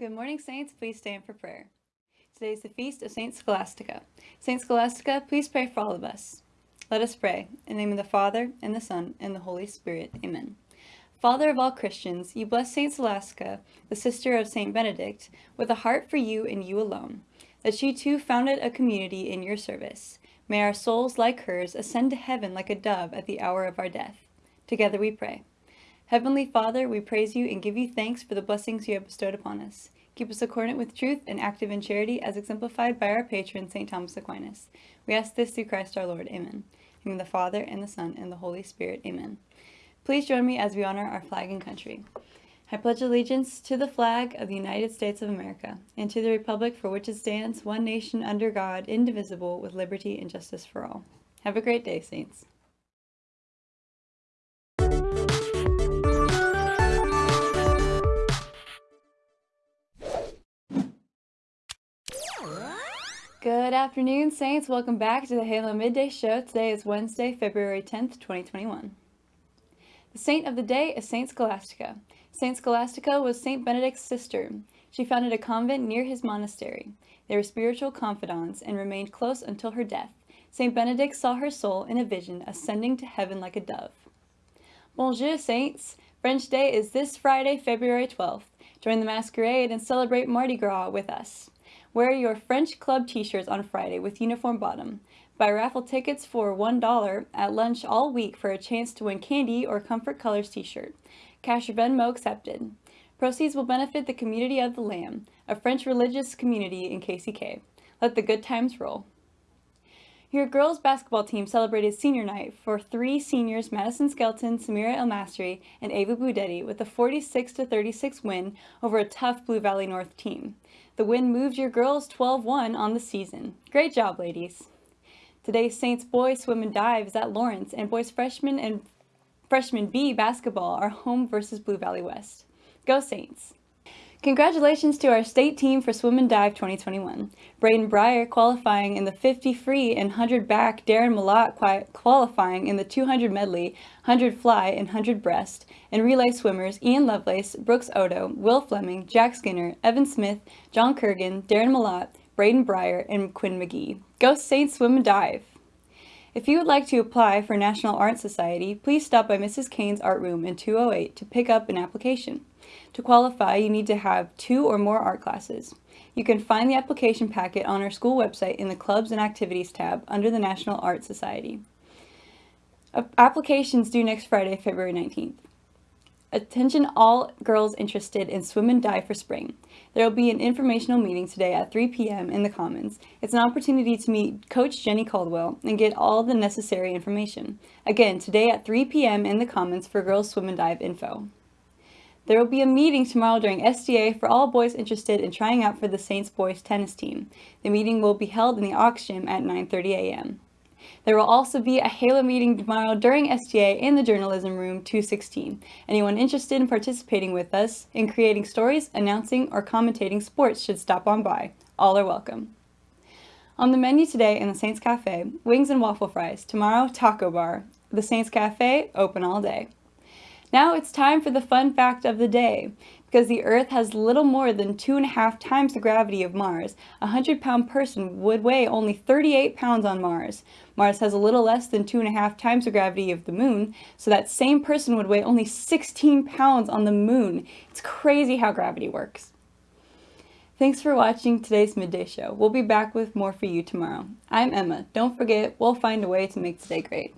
Good morning, Saints. Please stand for prayer. Today is the feast of Saint Scholastica. Saint Scholastica, please pray for all of us. Let us pray. In the name of the Father, and the Son, and the Holy Spirit. Amen. Father of all Christians, you bless Saint Scholastica, the sister of Saint Benedict, with a heart for you and you alone, that she too founded a community in your service. May our souls, like hers, ascend to heaven like a dove at the hour of our death. Together we pray. Heavenly Father, we praise you and give you thanks for the blessings you have bestowed upon us. Keep us accordant with truth and active in charity as exemplified by our patron, St. Thomas Aquinas. We ask this through Christ our Lord. Amen. In the Father, and the Son, and the Holy Spirit. Amen. Please join me as we honor our flag and country. I pledge allegiance to the flag of the United States of America and to the republic for which it stands, one nation under God, indivisible, with liberty and justice for all. Have a great day, Saints. Good afternoon, Saints. Welcome back to the Halo Midday Show. Today is Wednesday, February 10th, 2021. The saint of the day is Saint Scholastica. Saint Scholastica was Saint Benedict's sister. She founded a convent near his monastery. They were spiritual confidants and remained close until her death. Saint Benedict saw her soul in a vision ascending to heaven like a dove. Bonjour, Saints! French Day is this Friday, February 12th. Join the masquerade and celebrate Mardi Gras with us. Wear your French Club t-shirts on Friday with uniform bottom. Buy raffle tickets for $1 at lunch all week for a chance to win candy or Comfort Colors t-shirt. Cash or Venmo accepted. Proceeds will benefit the Community of the Lamb, a French religious community in KCK. Let the good times roll. Your girls basketball team celebrated senior night for three seniors Madison Skelton, Samira El and Ava Budetti with a 46-36 win over a tough Blue Valley North team. The win moved your girls 12-1 on the season. Great job, ladies. Today's Saints boys swim and dive is at Lawrence, and boys freshman and freshman B basketball are home versus Blue Valley West. Go Saints! Congratulations to our state team for Swim and Dive 2021. Braden Breyer qualifying in the 50 free and 100 back, Darren Malott qualifying in the 200 medley, 100 fly and 100 breast, and relay swimmers Ian Lovelace, Brooks Odo, Will Fleming, Jack Skinner, Evan Smith, John Kurgan, Darren Malott, Braden Breyer, and Quinn McGee. Go Saints Swim and Dive! If you would like to apply for National Art Society, please stop by Mrs. Kane's Art Room in 208 to pick up an application. To qualify, you need to have two or more art classes. You can find the application packet on our school website in the Clubs and Activities tab under the National Art Society. Applications due next Friday, February 19th. Attention all girls interested in swim and dive for spring. There will be an informational meeting today at 3 p.m. in the Commons. It's an opportunity to meet Coach Jenny Caldwell and get all the necessary information. Again, today at 3 p.m. in the Commons for girls swim and dive info. There will be a meeting tomorrow during SDA for all boys interested in trying out for the Saints boys tennis team. The meeting will be held in the Aux Gym at 9.30 a.m. There will also be a Halo meeting tomorrow during SDA in the Journalism Room 216. Anyone interested in participating with us in creating stories, announcing, or commentating sports should stop on by. All are welcome. On the menu today in the Saints Cafe, wings and waffle fries. Tomorrow, taco bar. The Saints Cafe, open all day. Now it's time for the fun fact of the day. Because the Earth has little more than two and a half times the gravity of Mars, a 100 pound person would weigh only 38 pounds on Mars. Mars has a little less than two and a half times the gravity of the Moon, so that same person would weigh only 16 pounds on the Moon. It's crazy how gravity works. Thanks for watching today's Midday Show. We'll be back with more for you tomorrow. I'm Emma. Don't forget, we'll find a way to make today great.